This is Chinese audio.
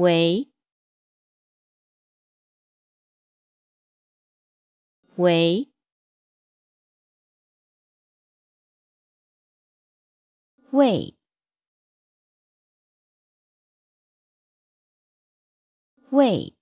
喂喂喂喂